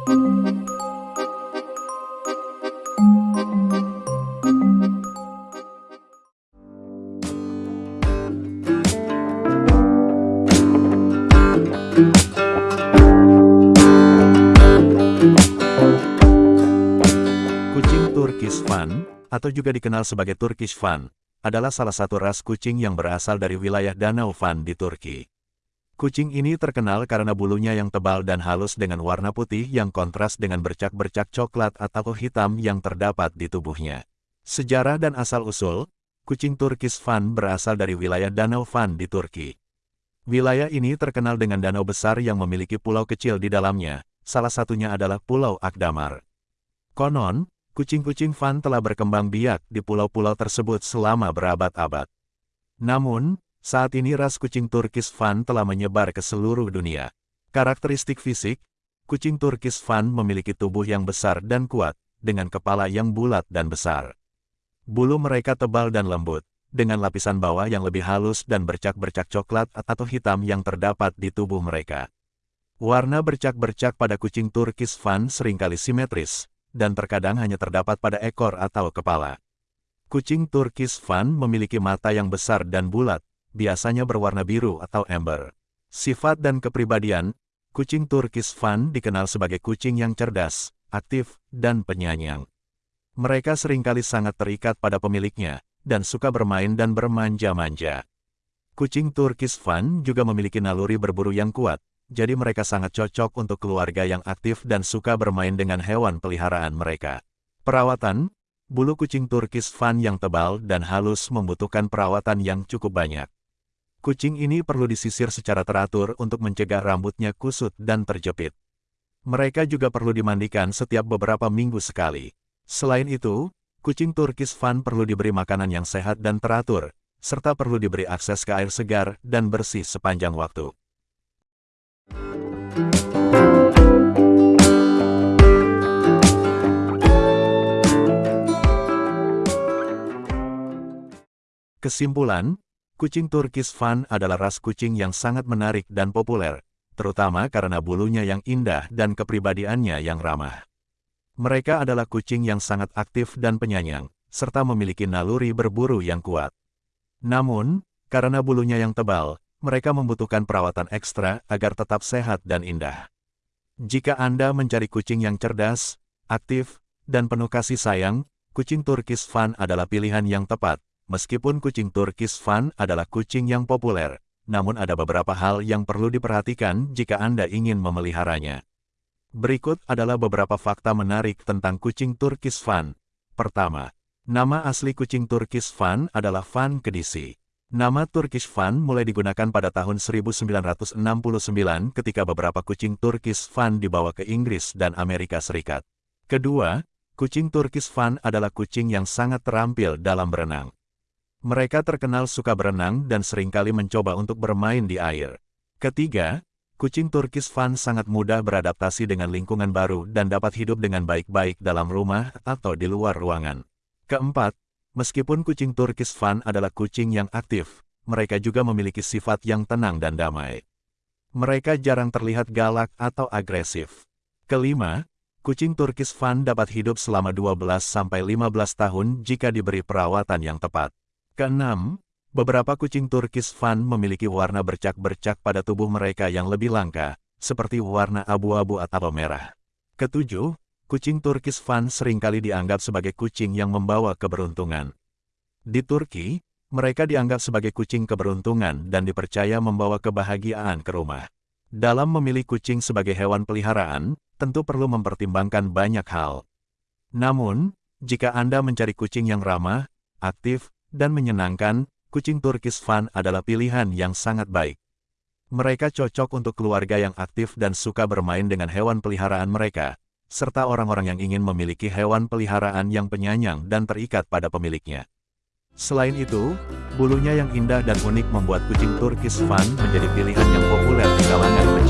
Kucing Turkish Van, atau juga dikenal sebagai Turkish Van, adalah salah satu ras kucing yang berasal dari wilayah Danau Van di Turki. Kucing ini terkenal karena bulunya yang tebal dan halus dengan warna putih yang kontras dengan bercak-bercak coklat atau hitam yang terdapat di tubuhnya. Sejarah dan asal-usul, kucing Turkish Van berasal dari wilayah Danau Van di Turki. Wilayah ini terkenal dengan danau besar yang memiliki pulau kecil di dalamnya, salah satunya adalah Pulau Akdamar. Konon, kucing-kucing Van telah berkembang biak di pulau-pulau tersebut selama berabad-abad. Namun, saat ini ras kucing Turkish Van telah menyebar ke seluruh dunia. Karakteristik fisik, kucing Turkish Van memiliki tubuh yang besar dan kuat, dengan kepala yang bulat dan besar. Bulu mereka tebal dan lembut, dengan lapisan bawah yang lebih halus dan bercak-bercak coklat atau hitam yang terdapat di tubuh mereka. Warna bercak-bercak pada kucing Turkish Van sering kali simetris, dan terkadang hanya terdapat pada ekor atau kepala. Kucing Turkish Van memiliki mata yang besar dan bulat, biasanya berwarna biru atau ember. Sifat dan kepribadian, kucing Turkish Van dikenal sebagai kucing yang cerdas, aktif, dan penyayang. Mereka sering kali sangat terikat pada pemiliknya, dan suka bermain dan bermanja-manja. Kucing Turkish Van juga memiliki naluri berburu yang kuat, jadi mereka sangat cocok untuk keluarga yang aktif dan suka bermain dengan hewan peliharaan mereka. Perawatan, bulu kucing Turkish Van yang tebal dan halus membutuhkan perawatan yang cukup banyak. Kucing ini perlu disisir secara teratur untuk mencegah rambutnya kusut dan terjepit. Mereka juga perlu dimandikan setiap beberapa minggu sekali. Selain itu, kucing Turkish Van perlu diberi makanan yang sehat dan teratur, serta perlu diberi akses ke air segar dan bersih sepanjang waktu. Kesimpulan, kucing Turkish Van adalah ras kucing yang sangat menarik dan populer, terutama karena bulunya yang indah dan kepribadiannya yang ramah. Mereka adalah kucing yang sangat aktif dan penyayang, serta memiliki naluri berburu yang kuat. Namun, karena bulunya yang tebal, mereka membutuhkan perawatan ekstra agar tetap sehat dan indah. Jika Anda mencari kucing yang cerdas, aktif, dan penuh kasih sayang, kucing Turkish Van adalah pilihan yang tepat, Meskipun kucing Turkish Van adalah kucing yang populer, namun ada beberapa hal yang perlu diperhatikan jika Anda ingin memeliharanya. Berikut adalah beberapa fakta menarik tentang kucing Turkish Van. Pertama, nama asli kucing Turkish Van adalah Van Kedisi. Nama Turkish Van mulai digunakan pada tahun 1969 ketika beberapa kucing Turkish Van dibawa ke Inggris dan Amerika Serikat. Kedua, kucing Turkish Van adalah kucing yang sangat terampil dalam berenang. Mereka terkenal suka berenang dan sering kali mencoba untuk bermain di air. Ketiga, kucing Turkish Van sangat mudah beradaptasi dengan lingkungan baru dan dapat hidup dengan baik-baik dalam rumah atau di luar ruangan. Keempat, meskipun kucing Turkish Van adalah kucing yang aktif, mereka juga memiliki sifat yang tenang dan damai. Mereka jarang terlihat galak atau agresif. Kelima, kucing Turkish Van dapat hidup selama 12-15 tahun jika diberi perawatan yang tepat. Keenam, beberapa kucing Turkish Van memiliki warna bercak-bercak pada tubuh mereka yang lebih langka, seperti warna abu-abu atau merah. Ketujuh, kucing Turkish Van sering kali dianggap sebagai kucing yang membawa keberuntungan. Di Turki, mereka dianggap sebagai kucing keberuntungan dan dipercaya membawa kebahagiaan ke rumah. Dalam memilih kucing sebagai hewan peliharaan, tentu perlu mempertimbangkan banyak hal. Namun, jika Anda mencari kucing yang ramah, aktif, dan menyenangkan, kucing Turkish Van adalah pilihan yang sangat baik. Mereka cocok untuk keluarga yang aktif dan suka bermain dengan hewan peliharaan mereka, serta orang-orang yang ingin memiliki hewan peliharaan yang penyayang dan terikat pada pemiliknya. Selain itu, bulunya yang indah dan unik membuat kucing Turkish Van menjadi pilihan yang populer di kalangan pecinta